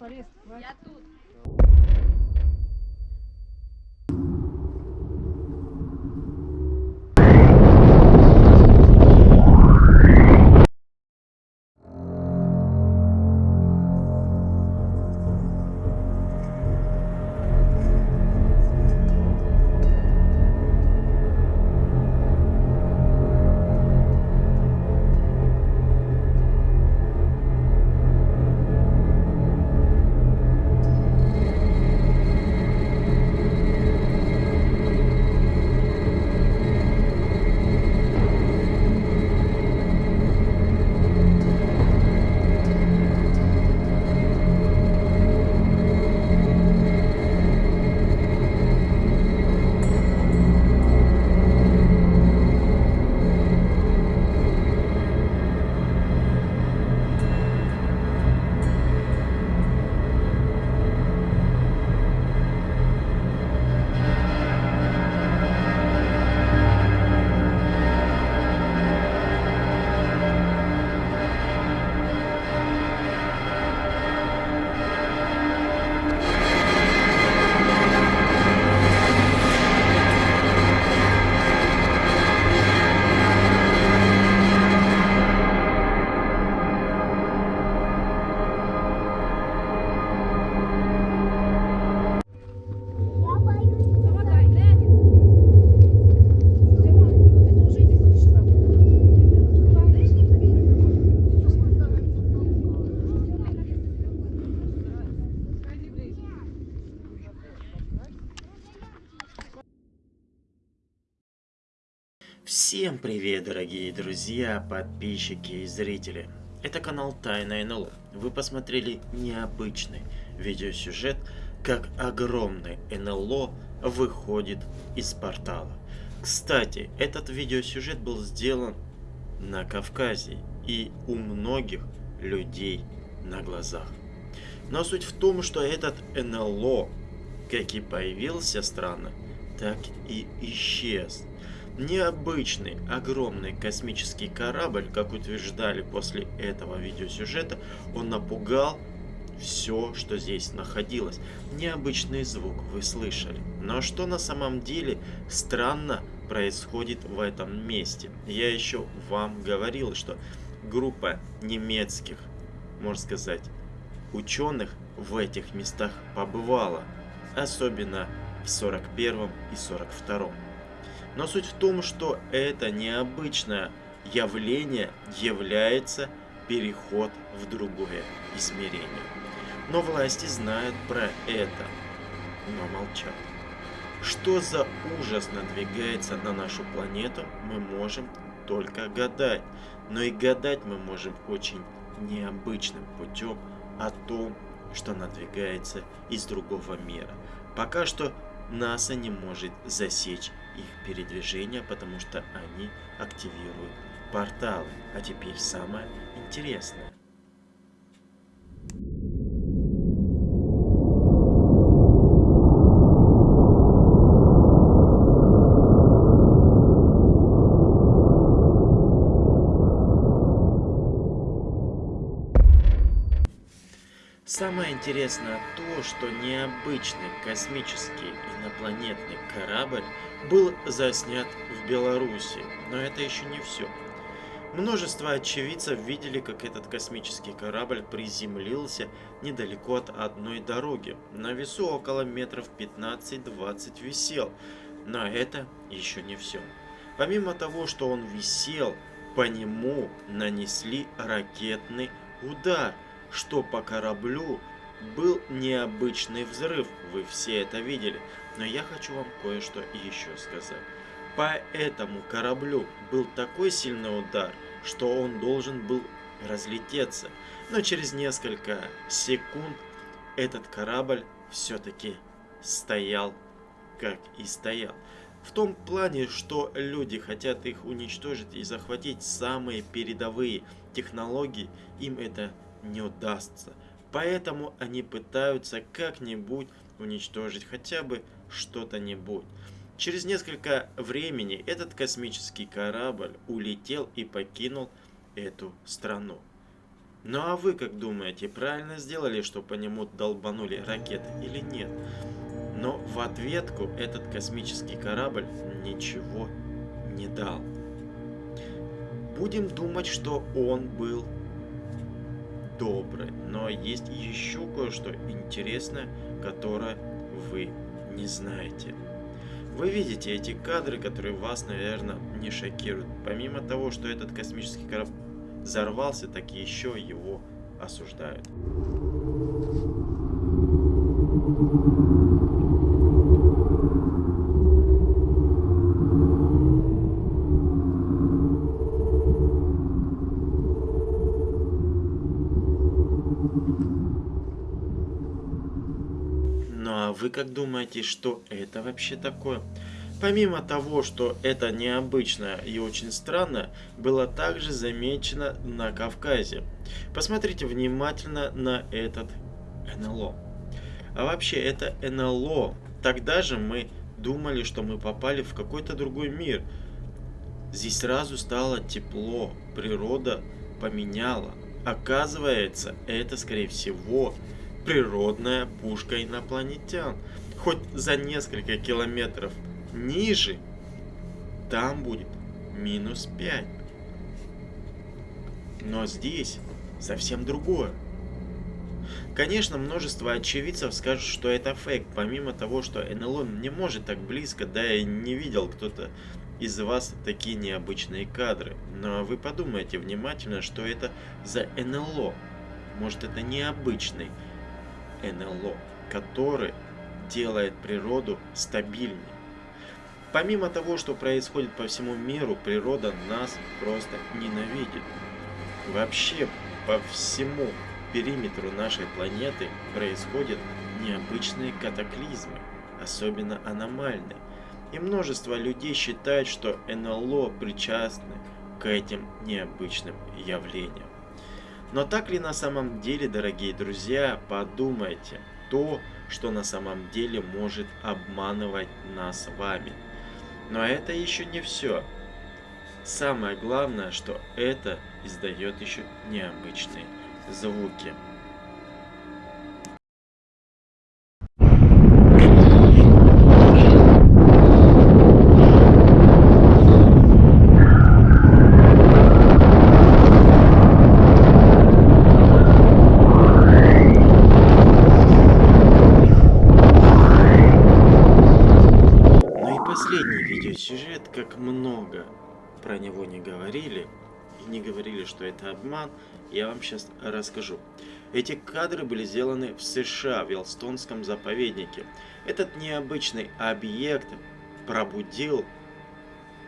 полез. Я тут. Всем привет, дорогие друзья, подписчики и зрители. Это канал Тайна НЛО. Вы посмотрели необычный видеосюжет, как огромный НЛО выходит из портала. Кстати, этот видеосюжет был сделан на Кавказе и у многих людей на глазах. Но суть в том, что этот НЛО, как и появился странно, так и исчез. Необычный, огромный космический корабль, как утверждали после этого видеосюжета, он напугал все, что здесь находилось. Необычный звук вы слышали. Но что на самом деле странно происходит в этом месте? Я еще вам говорил, что группа немецких, можно сказать, ученых в этих местах побывала. Особенно в 41 и 42. Но суть в том, что это необычное явление является переход в другое измерение. Но власти знают про это, но молчат. Что за ужас надвигается на нашу планету, мы можем только гадать. Но и гадать мы можем очень необычным путем о том, что надвигается из другого мира. Пока что НАСА не может засечь их передвижение, потому что они активируют порталы. А теперь самое интересное. Самое интересное то, что необычный космический инопланетный корабль был заснят в Беларуси. Но это еще не все. Множество очевидцев видели, как этот космический корабль приземлился недалеко от одной дороги. На весу около метров 15-20 висел. Но это еще не все. Помимо того, что он висел, по нему нанесли ракетный удар – что по кораблю был необычный взрыв, вы все это видели. Но я хочу вам кое-что еще сказать. По этому кораблю был такой сильный удар, что он должен был разлететься. Но через несколько секунд этот корабль все-таки стоял, как и стоял. В том плане, что люди хотят их уничтожить и захватить самые передовые технологии, им это не удастся. Поэтому они пытаются как-нибудь уничтожить хотя бы что-то-нибудь. Через несколько времени этот космический корабль улетел и покинул эту страну. Ну а вы как думаете, правильно сделали, что по нему долбанули ракеты или нет? Но в ответку этот космический корабль ничего не дал. Будем думать, что он был добрый. Но есть еще кое-что интересное, которое вы не знаете. Вы видите эти кадры, которые вас, наверное, не шокируют. Помимо того, что этот космический корабль взорвался, так еще его осуждают. Вы как думаете, что это вообще такое? Помимо того, что это необычно и очень странно, было также замечено на Кавказе. Посмотрите внимательно на этот НЛО. А вообще это НЛО. Тогда же мы думали, что мы попали в какой-то другой мир. Здесь сразу стало тепло, природа поменяла. Оказывается, это скорее всего природная пушка инопланетян. Хоть за несколько километров ниже, там будет минус 5. Но здесь совсем другое. Конечно, множество очевидцев скажут, что это фейк, помимо того, что НЛО не может так близко, да и не видел кто-то из вас такие необычные кадры. Но вы подумайте внимательно, что это за НЛО. Может это необычный НЛО, который делает природу стабильнее. Помимо того, что происходит по всему миру, природа нас просто ненавидит. Вообще, по всему периметру нашей планеты происходят необычные катаклизмы, особенно аномальные. И множество людей считают, что НЛО причастны к этим необычным явлениям. Но так ли на самом деле, дорогие друзья, подумайте, то, что на самом деле может обманывать нас вами. Но это еще не все. Самое главное, что это издает еще необычные звуки. Ну и последний видеосюжет, как много про него не говорили, и не говорили, что это обман, я вам сейчас расскажу. Эти кадры были сделаны в США, в Елстонском заповеднике. Этот необычный объект пробудил,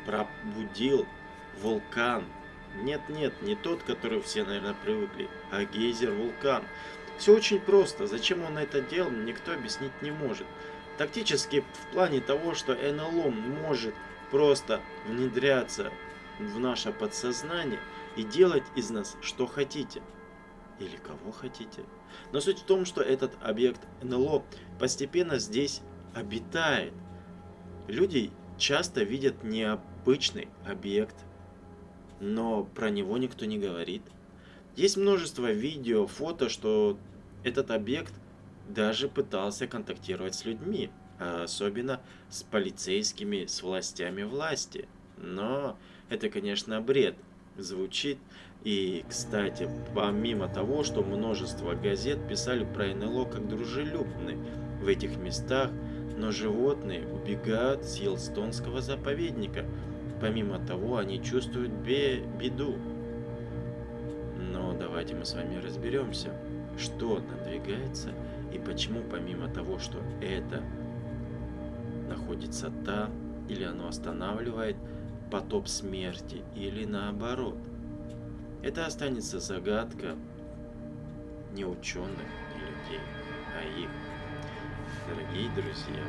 пробудил вулкан. Нет-нет, не тот, который все, наверное, привыкли, а гейзер-вулкан. Все очень просто. Зачем он это делал, никто объяснить не может. Тактически в плане того, что НЛО может просто внедряться в наше подсознание и делать из нас что хотите. Или кого хотите. Но суть в том, что этот объект НЛО постепенно здесь обитает. Люди часто видят необычный объект, но про него никто не говорит. Есть множество видео, фото, что этот объект даже пытался контактировать с людьми, особенно с полицейскими, с властями власти. Но это, конечно, бред звучит. И, кстати, помимо того, что множество газет писали про НЛО как дружелюбные в этих местах, но животные убегают с Елстонского заповедника. Помимо того, они чувствуют бе беду. Но давайте мы с вами разберемся, что надвигается и почему помимо того, что это находится там, или оно останавливает потоп смерти, или наоборот. Это останется загадка не ученых и людей, а их. Дорогие друзья,